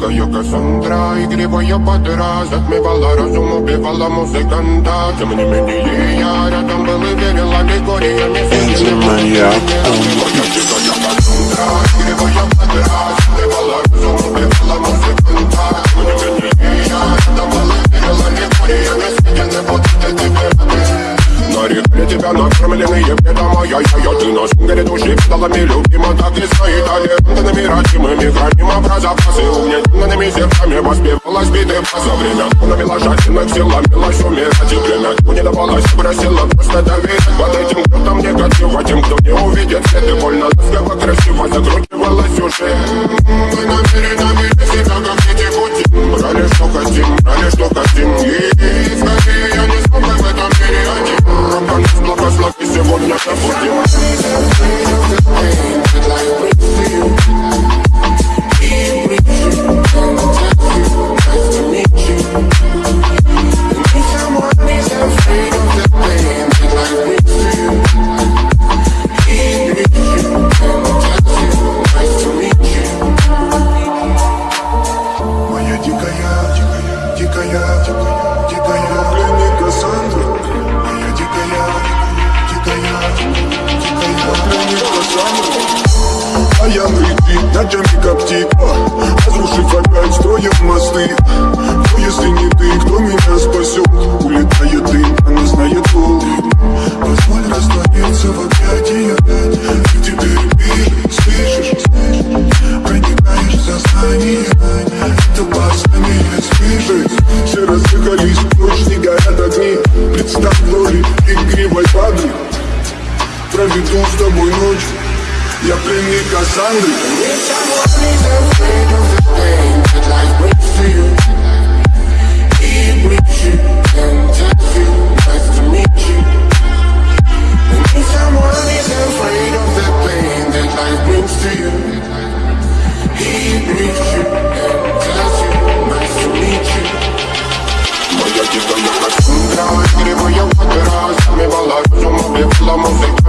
дикая Кассандра Игривая подра Затмевала разум, убивала музыканта Тем не менее я рядом был и верил аллегориями Энди Маньяк накормленные предома я, я, я, ты на шунгере души педалами любима Так и стоит талентами родимыми Храним про запасы угнетенными сердцами Воспевалась биты за время Навела жадинок сил, ломилась умирать И время не давалось, просила просто доверять Под этим кто-то негатива Тем, кто не увидит и больно Ласково, красиво закручивалась уже Мы намеренно Кассандра А я летит, ночами коптит Разрушив опять, строим мосты. Но если не ты, кто меня спасет? Улетает дым, она знает пол Позволь раствориться в объятиях. И теперь ты слышишь? Проникаешь в сознание. Это баснями не слышать. Все разыгрались, ночь не горят огни. Представь роли игривой падры Проведу с тобой ночь я пленник Кассандры Keep reaching and texting, nice to meet you If someone is afraid of the pain that life brings to you He you you, nice to meet you я я мы